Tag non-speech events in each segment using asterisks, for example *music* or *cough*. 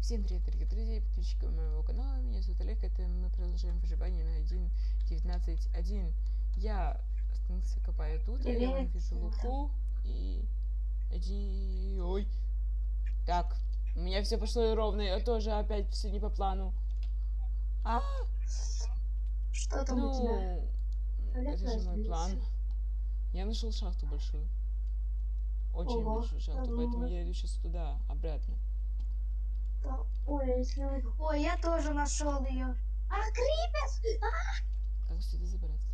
Всем привет, дорогие друзья и подписчики моего канала. Меня зовут Олег. Это мы продолжаем выживание на 1.19.1. Я остановился, копаю тут, я Привет, вижу луку и... Иди... Ой. Так, у меня все пошло ровно, я тоже опять все не по плану. А, Что там у тебя? ну, это же мой план. Я нашел шахту большую. Очень Ого, большую шахту, поэтому много. я иду сейчас туда, обратно. Да, Ой, если вы- Ой, я тоже нашел ее. А, крипер! Как сюда забраться?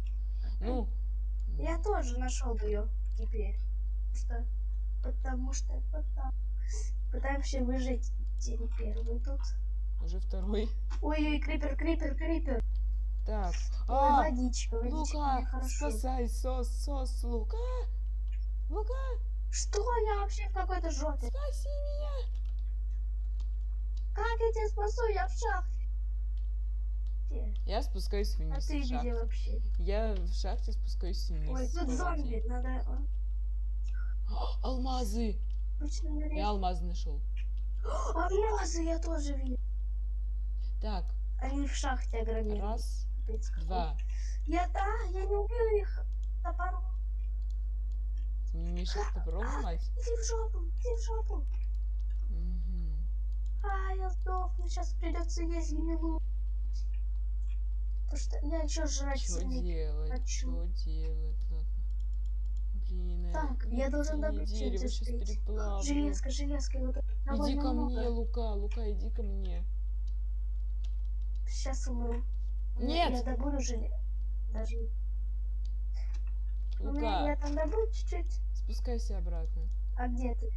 Ну, Я тоже нашел ее теперь. Что? Потому что потому... пытаемся выжить день первый тут. уже второй. Ой-ой, крипер, крипер, крипер. Так. Ой, А, водичка, водичка, Лука, спасай, сос, сос, Лука. Лука, Что я вообще в какой-то жопе? спаси меня. Как я тебя спасу? Я в шахте. Я спускаюсь А вниз ты в где вообще? Я в шахте спускаюсь вниз. Ой, тут зомби. Надо... а, О, *gasps* Алмазы. Точно не Я алмазы нашел. *gasps* Алмазы я тоже видел. Так, Они в шахте огромные. раз, два. Я да, я не убил их топором. Ты мне мешает топором ломать? *gasps* Иди в жопу, иди в жопу. А, я сдохну, сейчас придется есть гнилую. Потому что я еще жрать Что сильно делать? хочу. Что делать? Блин, Так, я должен добыть дерево сейчас переплавлю. Железка, железка, вот Иди ко много. мне, Лука, Лука, иди ко мне. Сейчас умру. Нет! Я добуду железо. Даже... Ну, Я Лука, там добуду чуть-чуть. спускайся обратно. А где ты?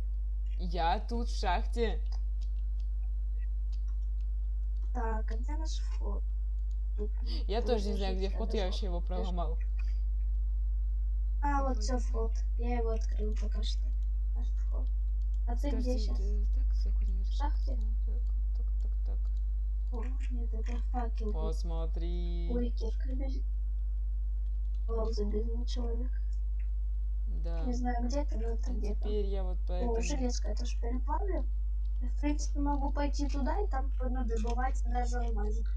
Я тут в шахте. Так, а где наш вход? Я тоже не знаю, где вход, я вообще его проломал. А, вот все вход. Я его открыл пока что. Наш вход. А ты где сейчас? э. В шахте? Так, так, так. О, нет, это факел. Посмотри. Ой, кирка. О, забегал человек. Да. Не знаю, где ты, но это А где-то. теперь я вот О, поэтому... железка, это же переплавлю. В принципе, могу пойти туда и там добывать даже алмазик.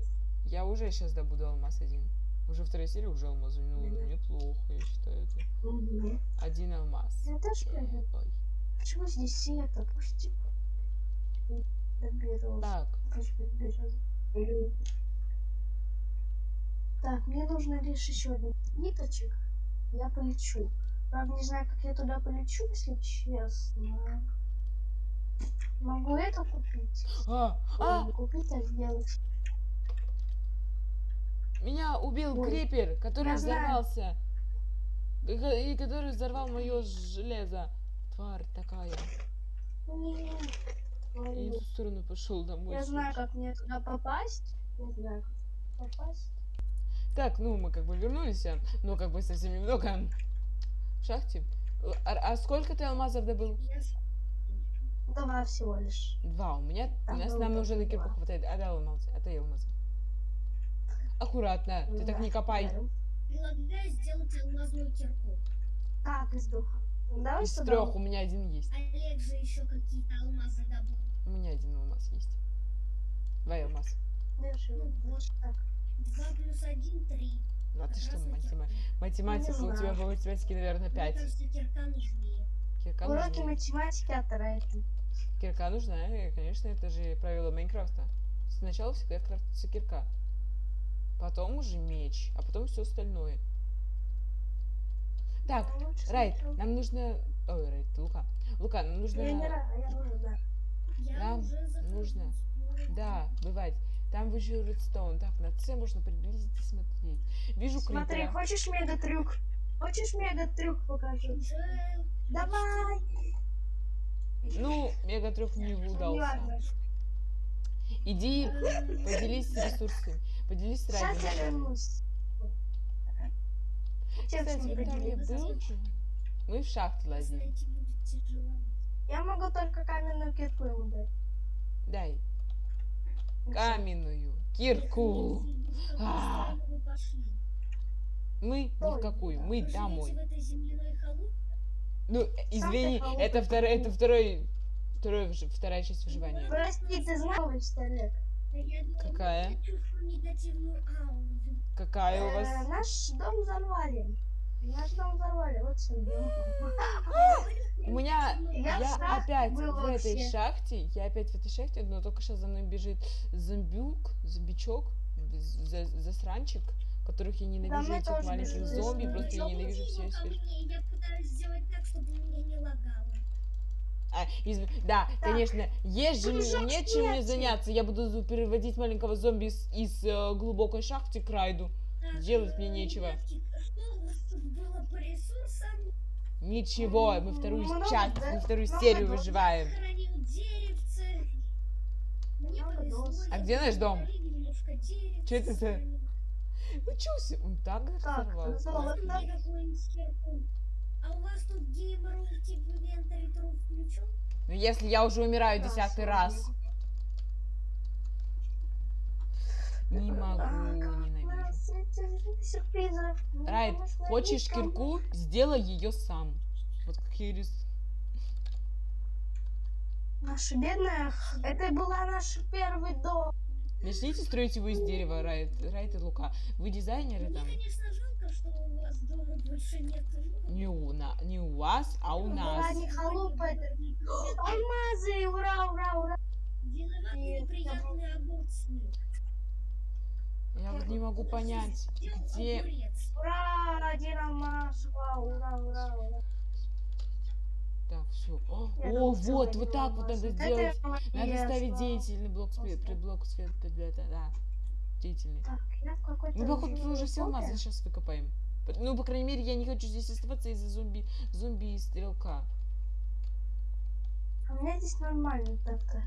Я уже сейчас добуду алмаз один. Уже вторая серия, уже алмаз. Ну, Мгм. неплохо, я считаю. Это. Угу. Один алмаз. Я тоже прыгаю. Почему здесь? Пусть доберу. Так. Так, мне нужно лишь еще один ниточек. Я полечу. Правда, не знаю, как я туда полечу, если честно. Могу это купить? а, а, не купить, а сделать. меня убил Ой. крипер, который Я знаю. взорвался. И ко- И который взорвал мое железо. Тварь такая. Нет. И Ой, в ту сторону пошел домой. Я знаю, как мне туда попасть. Не знаю, как попасть. Так, ну мы как бы вернулись, но как бы совсем немного в шахте. А, а сколько ты алмазов добыл? Два всего лишь. Два. У меня, у нас нам уже на кирку хватает. Отдай алмазы, отдай алмазы. Аккуратно, ты так не копай. Предлагаю сделать алмазную кирку. Как из духа? Давай Из трех у меня один есть. Олег же еще какие-то алмазы добыл. У меня один алмаз есть. Два алмаза. Держи. Ну вот, Так. два плюс один, три. Ну а ты что, матема- математика, у тебя по математике, наверное, Мне пять. кажется, кирка нужнее. Кирка Уроки нужнее. математики от Райта. Кирка нужна, и, конечно, это же правило Майнкрафта. Сначала всегда крафтится кирка. Потом уже меч, а потом все остальное. Так, Ну, лучше Райт, нам нужно... Ой, Райт, Лука. Лука, нам нужно... Я не рада, я уже, да. Я Нам уже нужно. Да, бывает. Там выжил редстоун. Так, на С можно приблизиться смотреть. Вижу Смотри, крипера. хочешь мега трюк? Хочешь мега трюк покажу? Давай! Ну, мега трюк не удался. Иди, поделись ресурсами. Поделись с Сейчас я вернусь. Кстати, ты там не был? Мы в лазили. будет тяжело. Я могу только каменную кирку дать. Дай. Каменную кирку. А. вы пошли? Мы ни в Ой, какую. да. Мы Вы домой. Ну, э, извини, халупа, это второй, это второй второе, выжи- вторая часть выживания. Прости, ты знаешь, Олег? Какая? Какая у Э, вас? Наш дом взорвали. Наш дом взорвали, вот что *gasps* У меня, Я опять в этой шахте, я опять в этой шахте, но только сейчас за мной бежит зомбюк, зомбичок, за- засранчик, которых я ненавижу, мы этих маленьких зомби, просто я ненавижу все свет. Я пытаюсь сделать так, чтобы у меня не лагало. А, изв- Да, конечно, есть же Прыжок мне нечем мне заняться. Я буду переводить маленького зомби из, из, э, глубокой шахты к райду. Так, Делать мне э, нечего. Что было по ресурсам? Ничего, мы М, вторую много, часть, да? мы вторую Много серию выживаем. Деревце. Много повезло. дом. А где наш дом? Чё это за- Учился, он так Так, взорвался. А у вас тут геймер типа инвентарь труп включен? Ну если я уже умираю Да, десятый раз. Не могу, ненавижу. Ну, Райт, хочешь кирку? Сделай ее сам. Вот как я рис- Наша бедная, это была наш первый дом. Начните строить его из дерева, Райт, Райт и Лука. Вы дизайнеры Мне, там? конечно, жалко, что у вас дома больше нет. Не у, на, не у вас, а у нас. ладно. Халупа это. Алмазы, ура, ура, ура. Виноваты Нет, неприятные огурцы. Я вот не могу понять, где... Ура, один алмаз, ура, ура, ура, ура. Так, все. О, Я о, целый вот, вот так вот надо я Надо ставить деятельный блок света, Просто. блок света, да, деятельный. Так, я в какой-то... Мы, походу, уже все алмазы сейчас выкопаем. Ну, по крайней мере, я не хочу здесь оставаться из-за зомби, зомби и стрелка. А у меня здесь нормально так-то.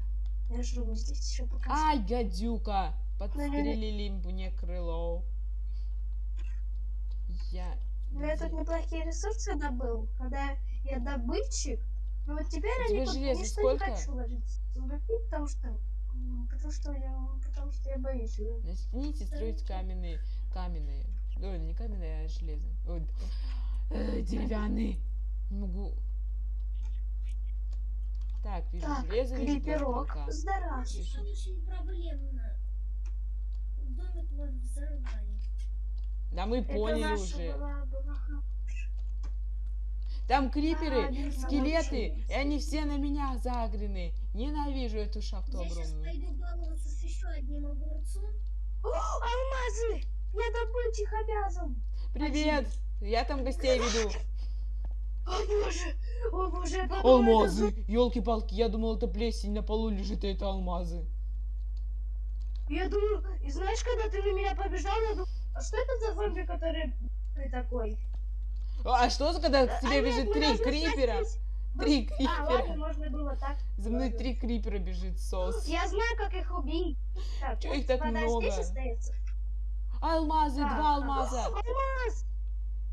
Я живу здесь еще пока. Ай, гадюка! Подстрелили мне крыло. Я... Но я тут неплохие ресурсы добыл. Когда я добытчик, но вот теперь железа ничто сколько? не хочу ложиться. Потому что... Потому что я, потому что я боюсь. Начните строить каменные, каменные. Ой, не каменные, а железные. Ой, э, деревянные. Не могу. Так, вижу Так, железо, вижу. Очень, очень проблемно. Домик ваш взорвали. Да мы Это поняли уже. была- была- Там криперы, А, не скелеты, и они все на меня загрены. Ненавижу эту шахту Я сейчас огромную. пойду баловаться с еще одним огурцом. О, алмазы! Я добытчик обязан. Привет! Я там гостей веду. О боже! О боже! я подумала, это Алмазы! Елки-палки, я думал, это плесень на полу лежит, а это алмазы. Я думаю, и знаешь, когда ты на меня побежал, я думаю, а что это за зомби, который ты такой? А что, за, когда к тебе А, нет, бежит мы три крипера? сесть. Три А, ладно, крипера. можно было так. За мной Ладно. три крипера бежит сос. Я знаю, как их убить. Так, Чё их так много? здесь остается. Алмазы, Так, два алмаза. Алмаз!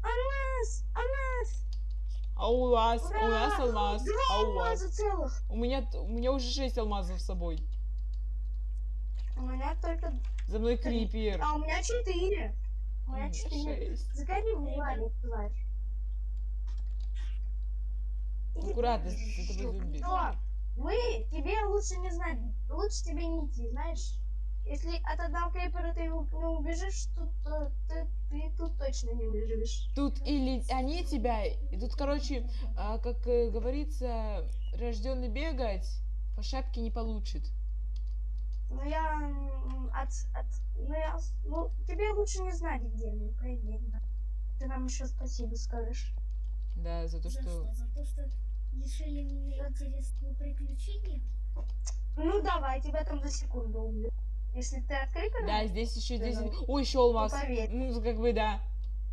Алмаз! Алмаз! А у вас, у нас Ура! алмаз, Два а у вас. целых! У меня, у меня уже шесть алмазов с собой. У меня только... За мной крипер. А у меня четыре. У меня четыре. в валик, тварь. Аккуратно, этого зомби. Что? Вы, тебе лучше не знать. Лучше тебе не идти, знаешь? Если от одного крипера ты не убежишь, тут, то ты, ты тут точно не убежишь. Тут или они тебя, и тут, короче, а, как э, говорится, рожденный бегать по шапке не получит. Ну я от, от ну я, ну тебе лучше не знать, где мы, проверь, да. Ты нам еще спасибо скажешь. Да, за то, За что... что? За то, что лишили меня интересного приключения? Ну давай, тебя там за секунду убью. Если ты от крипера, Да, здесь еще здесь... Да. Ой, еще алмаз. Ну, как бы, да.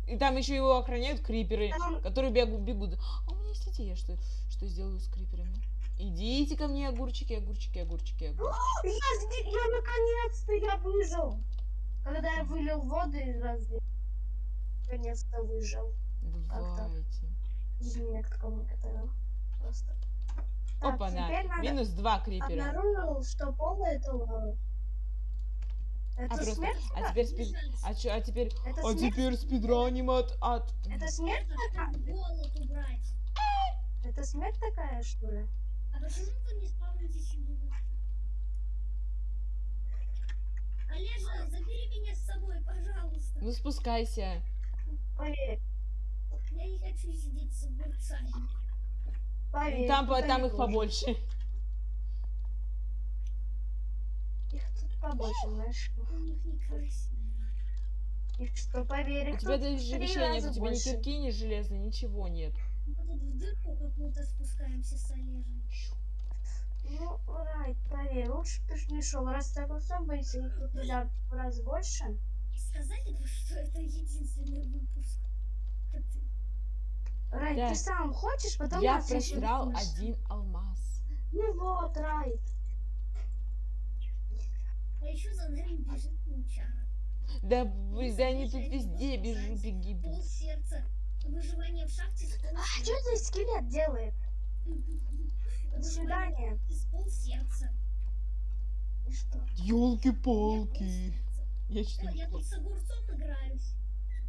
И там еще его охраняют криперы, Там- которые бегут, бегут. А у меня есть идея, что, что сделаю с криперами. Идите ко мне, огурчики, огурчики, огурчики, огурчики. Я, сде- я наконец-то я выжил. Когда я вылил воду из разве. Наконец-то выжил. Давайте. Извини, я к такому не готовила. Просто. Так, теперь надо Минус два крипера. обнаружил, что пол это лава. А, Это просто... смерть? а теперь спид... А, чё- а теперь... Это А смерть? теперь спидраним от... от... Это смерть? Это такая? Это смерть такая, что ли? А почему вы не спавните себе? Олежа, забери меня с собой, пожалуйста. Ну спускайся. Поверь, Я не хочу сидеть с огурцами. поверь. Там, по- туда там не их побольше. Их тут побольше, знаешь. У них некрасиво. И что, поверь, У их тебя даже в вещей нет, у тебя ни больше. кирки, ни железа, ничего нет. Мы тут в дырку какую-то спускаемся с Олежем. Ну, Райт, поверь, лучше бы ты ж не шел. Раз ты огурцом боишься, их тут миллиард раз больше. Сказали бы, что это единственный выпуск. Райт, Да. ты сам хочешь, потом Я просрал один алмаз. Ну вот, Райт. А еще за нами бежит паучара. Да, вы, да они тут везде бежу, беги. беги. Пол сердца. Выживание в шахте А что это скелет делает? До свидания. С пол сердца. И что? Елки-палки. Я я тут с огурцом играюсь.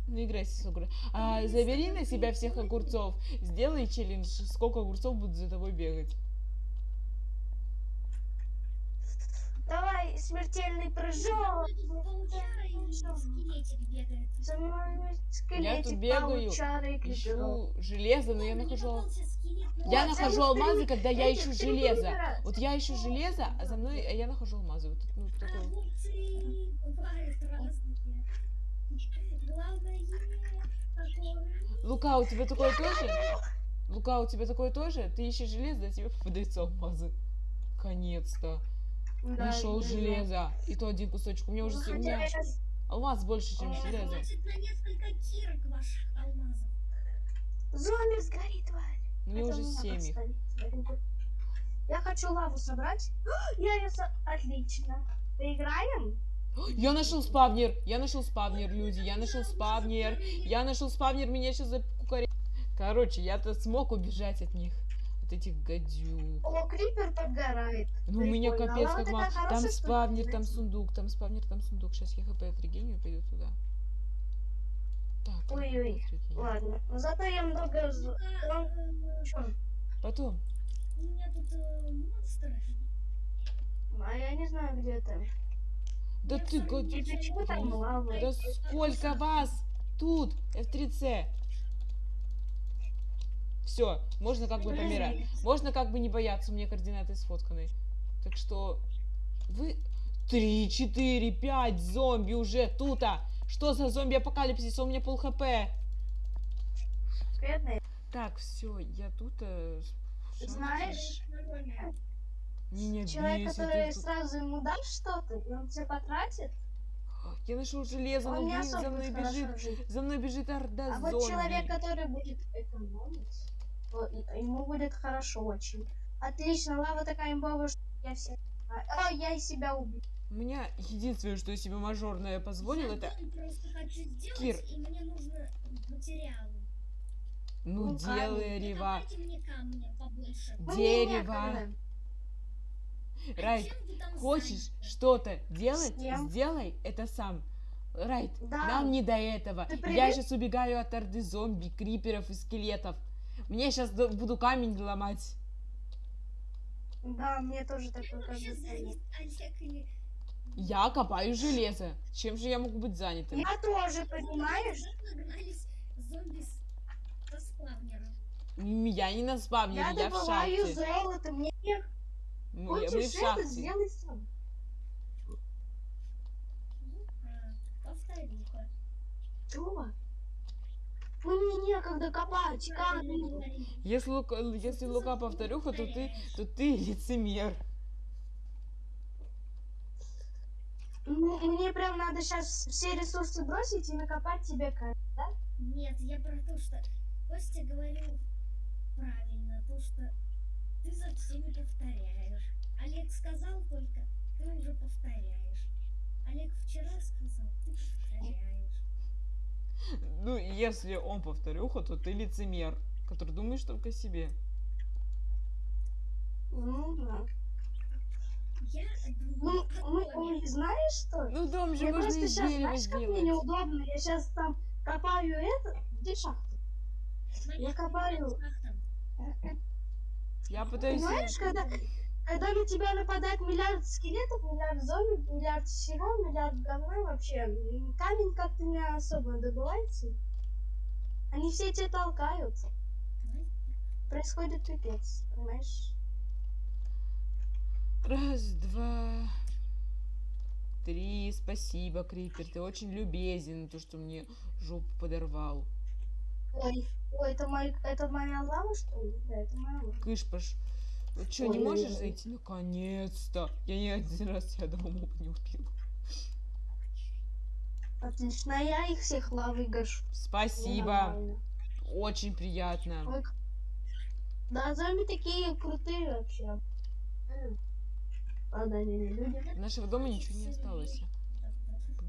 Ну, играйся с огурцом. А, забери на себя всех огурцов. Сделай челлендж, сколько огурцов будут за тобой бегать. Давай, смертельный прыжок. Тут. За мной скелетик, бегаю. Ищу железо, но я нахожу... но Я Вот, нахожу алмазы, когда я ищу железо. Вот я ищу железо, а за мной а я нахожу алмазы. Вот тут, ну, А такое. огурцы бывают разные. Главное, такое. Лука, у тебя такое тоже? Лука, у тебя такое тоже? Ты ищешь железо, а тебе попадаются алмазы. Наконец-то. Да, Нашел да, железо. И то один кусочек. У меня уже Ну, у меня алмаз больше, чем Ой, железо. Хватит на несколько кирок ваших алмазов. Зомби сгори, тварь. У меня Это уже семь их. Я хочу лаву собрать. *gasps* Я ее со- Отлично. Поиграем? Я нашел спавнер. Я нашел спавнер, люди. Я нашел спавнер. Я нашел спавнер, меня сейчас закукаре. Короче, я-то смог убежать от них. От этих гадюк. О, крипер подгорает. Ну, у меня Прикольно. капец как мало. Там спавнер, там сундук, там спавнер, там сундук. Сейчас я хп отрегеню и пойду туда. Так, Ой-ой. Ладно. Но зато я много... э, Чё? Потом. У меня тут э, монстр. А я не знаю, где это. Да ты? Да сколько вас тут? F3C. Все, можно как бы помирать. Можно как бы не бояться, у меня координаты сфотканы. Так что вы... Три, четыре, пять зомби уже тут -а. Что за зомби-апокалипсис? У меня пол хп. Бедный. Так, все, я тут... э, знаешь, Нормально. Меня человек, бесит который тут. сразу ему дашь что-то, и он все потратит, Я нашел железо, но не блин, особо за мной бежит. жить. За мной бежит орда А зомби. вот человек, который будет экономить, ему будет хорошо очень. Отлично, лава такая имбовая, что я все... А, я и себя убил. У меня единственное, что я себе мажорное позволил, Я это... просто хочу сделать, Кир. и мне нужно материалы. Ну, Ну, делай. Ну, Рева. давайте мне камня побольше. Мне Дерево. Райт, хочешь что-то делать, Всем. сделай это сам. Райт, Да. нам не до этого. Ты Я сейчас убегаю от орды зомби, криперов и скелетов. Мне сейчас буду камень ломать. Да, мне тоже такое кажется. Я копаю железо. Чем же я могу быть занятым? Я тоже, понимаешь? Я не на спавнере, Я я, в добываю шахте. золото, мне не Ну, я- мы в шахте. сделай сам. Повтори-ка. Чего? Ну мне некогда копать камень. Если, Лука, если Лука повторюха, то ты, то ты лицемер. Ну, Мне прям надо сейчас все ресурсы бросить и накопать тебе камень. Нет, я про то, что Костя говорил правильно, то, что ты за всеми повторяешь. Олег сказал только, ты уже повторяешь. Олег вчера сказал, ты повторяешь. Ну, если он повторюха, то ты лицемер, который думаешь только о себе. Ну да. Я Ну, мы, мы- знаешь что? Ну, дом же Мне можно просто из сейчас, дерева знаешь, как мне сделать. неудобно? Я сейчас там копаю это. Где шахта? я копаю. Я пытаюсь... Понимаешь, когда, когда на тебя нападает миллиард скелетов, миллиард зомби, миллиард всего, миллиард говна вообще, камень как-то не особо добывается. Они все тебя толкают. Происходит пипец, понимаешь? Раз, два, три. Спасибо, Крипер. Ты очень любезен, то, что мне жопу подорвал. Ой, ой, это, мой, это моя лава, что ли? Да, это моя лава. Кышпаш. Вот что, не можешь зайти? Наконец-то. Я ни один раз тебя до моба не убил. Отлично, а я их всех лавой гашу. Спасибо. Очень приятно. Ой, Да, зомби такие крутые вообще. М. Правда, они не люди. Нашего дома ничего не осталось.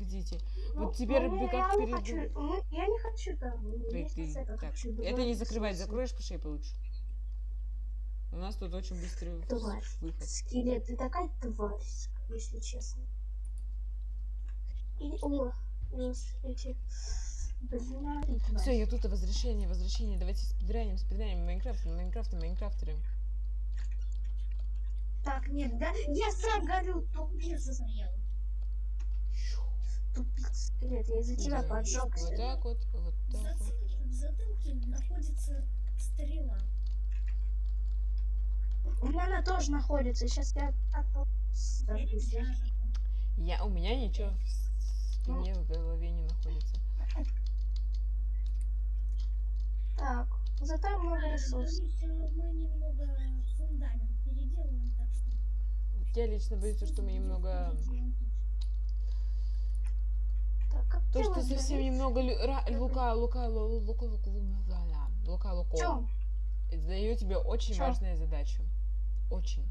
Погодите. Ну, Вот теперь ну, бы как перед- хочу- ну, Я не хочу там. Есть ты- это, Так, хочу это не закрывать, закроешь по шее получше. У нас тут очень быстрый Тварь. выход. Скелет, ты такая тварь, если честно. И, о, эти... Ты. Все, я тут, возвращение, возвращение. Давайте спидраним, спидраним Майнкрафт, Майнкрафт, Майнкрафтеры. Так, нет, да, я сам горю, Я застрял. Тупица, скелет, я из-за тебя поджегся. Вот так вот, вот В так вот. затылке, в затылке находится стрела. У меня она тоже находится, сейчас я от- взорвусь. Я у меня ничего в спине, в голове не находится. Так, зато много А, ресурсов. боюсь, мы немного фундамент переделываем, так что... Я лично боюсь, что мы немного... Так, как То, что совсем немного лю- ра- лука, лука, лу- лука, лука, лука, лука, лука. Чё? Даю тебе очень Чё? важную задачу. Очень.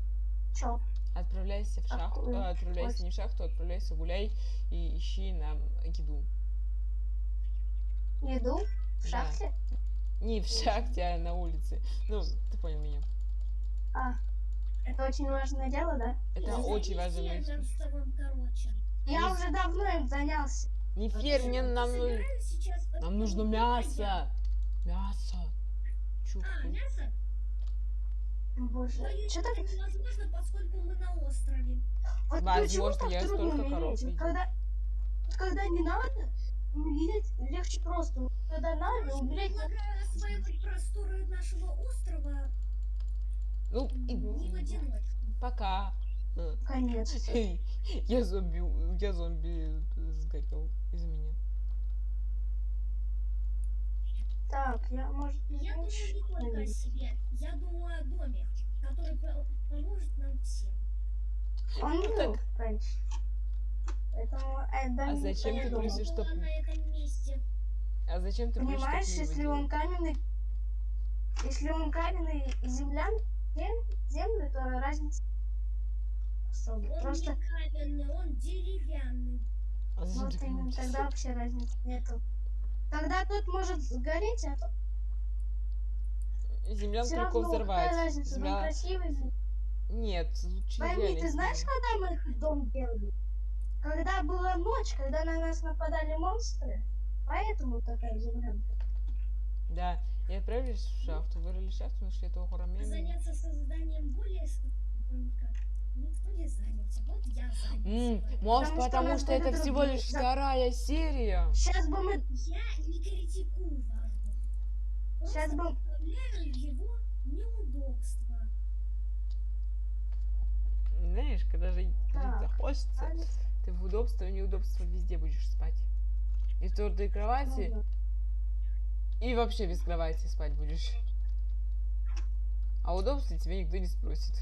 Чё? Отправляйся в шахту, Какую? э, отправляйся Ой. не в шахту, отправляйся гуляй и ищи нам еду. Еду? В Да. шахте? Не в шахте, а на улице. Ну, ты понял меня. А, это очень важное дело, да? Это очень важно. Фермер с тобой, короче. Я уже давно им занялся. Не ферм, мне нам, ну- сейчас... нам нужно мясо. Мясо. Чух. А, мясо? Боже, что так... это невозможно, поскольку мы на острове. Вот Возможно, почему так я трудно столько коров видел. Когда, когда не надо, умереть легче просто. Когда надо, умереть... не- Предлагаю осваивать просторы нашего острова Ну, не в одиночку. пока. Э, Конечно. *laughs* Я зомби, я зомби сгорел из меня. Так, я, может, Я думаю не только о себе. Я думаю о доме, который по- поможет нам всем. Он Ну, был так. раньше. Поэтому это А не зачем ты просишь, чтоб- Была на этом месте. А зачем ты будешь Понимаешь, так если он каменный, если он каменный и землян, зем- землю, то разница особо. Он Просто не каменный, он деревянный. А зачем вот именно тогда вообще разницы нету. Тогда тот может сгореть, а тот Землян все только взорвать. какая разница, он Земля- красивый. Нет, лучше Пойми, ты знаешь, когда мы этот дом делали? Когда была ночь, когда на нас нападали монстры, поэтому такая землянка. Да, и отправились в шахту, вырыли шахту, нашли этого хурамена. Заняться созданием более с- только никто не занялся. Вот я занялся. М, может, Потому что потому что это будут всего другие лишь вторая серия. Сейчас бы мы, Я не критикую вас. Сейчас бы, представляю его неудобства. Знаешь, когда же Так. захочется, Алекс, ты в удобство и неудобство везде будешь спать. И в твердой кровати, ну да. и вообще без кровати спать будешь. А удобстве тебя никто не спросит.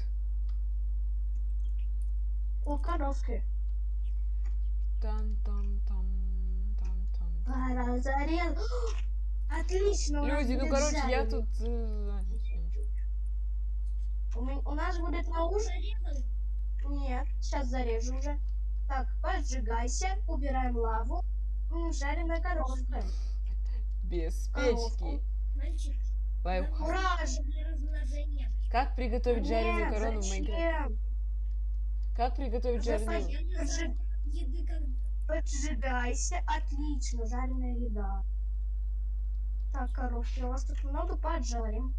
О, коровки. Тан-тан-тан, тан-тан. Пора зарез. *gasps* Отлично. у нас Люди, ну короче, я жареный. тут... э. У, у нас будет на ужин. Нет, сейчас зарежу уже. Так, поджигайся, убираем лаву. М, жареная коровка. Без печки. мальчик. Лайфхак. Как приготовить жареную корону в Майнкрафте? Как приготовить жареную... Еды как... Поджигайся. Отлично, жареная еда. Так, коровки, у вас тут много поджарим.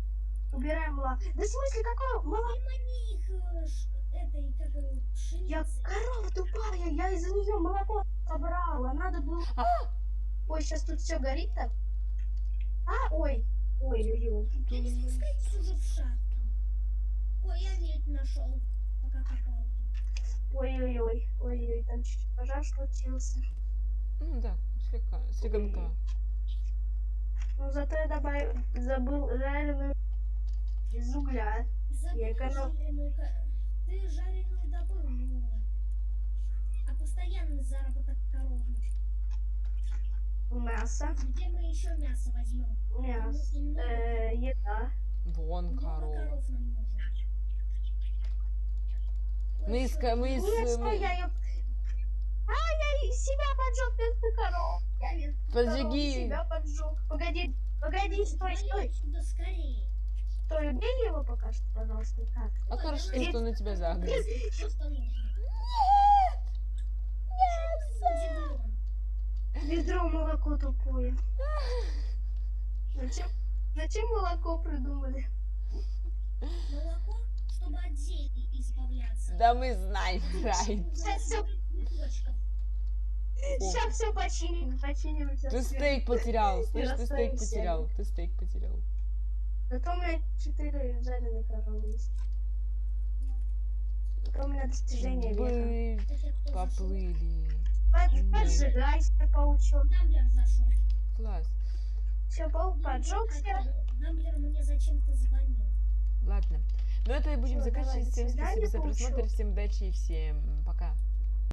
Убираем молоко. Да в смысле, какое их э, этой, как Я корова тупая, я из-за нее молоко собрала. Надо было... А! Ой, сейчас тут все горит так. А, ой. Ой, ой, ой. Я не спускайтесь уже в шахту. Ой, я медь нашел, пока копал. Ой, ой, ой, ой, ой, там чуть пожар случился. Ну да, слегка, слегонка. Ну зато я добавил, забыл жареную из угля. Забыл эконом- жареную Ты жареную добыл, ну... А постоянный заработок коровы. Мясо. Где мы еще мясо возьмем? Мясо. Много- Э, еда. Вон корова. коров нам Мы ка- мы из, Нет, мы- я ее... А, я и себя поджег вместо коров. Я коров Поджиги. себя поджег. Погоди, погоди, стой, стой. отсюда скорее. Стой, убей его пока что, пожалуйста. Так. А хорошо, давай. что он на тебя загрыз. Нужно? Удивлен. Ведро молоко тупое. Зачем, зачем молоко придумали? Молоко, чтобы от зелий избавляться. Да мы знаем, Рай. Сейчас все, починим, починим. Ты стейк потерял, слышь, ты стейк потерял, ты стейк потерял. Зато у меня 4 жареных коровы есть. Зато у меня достижение века. Поплыли. Под, поджигайся, паучок. Дамблер зашел. Класс. Все, паук поджегся. Дамблер мне зачем-то звонил. Ладно. Ну это и будем заканчивать. Всем спасибо за просмотр, всем удачи и всем